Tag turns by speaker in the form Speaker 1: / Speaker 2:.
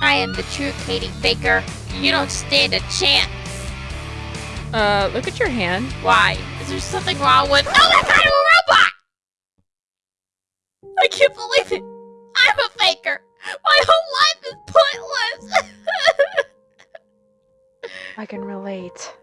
Speaker 1: I am the true Katie Baker. You don't stand a chance.
Speaker 2: Uh, look at your hand.
Speaker 1: Why? Is there something wrong with? Oh, I'm a robot! I can't believe it. I'm a faker. My whole life is pointless.
Speaker 3: I can relate.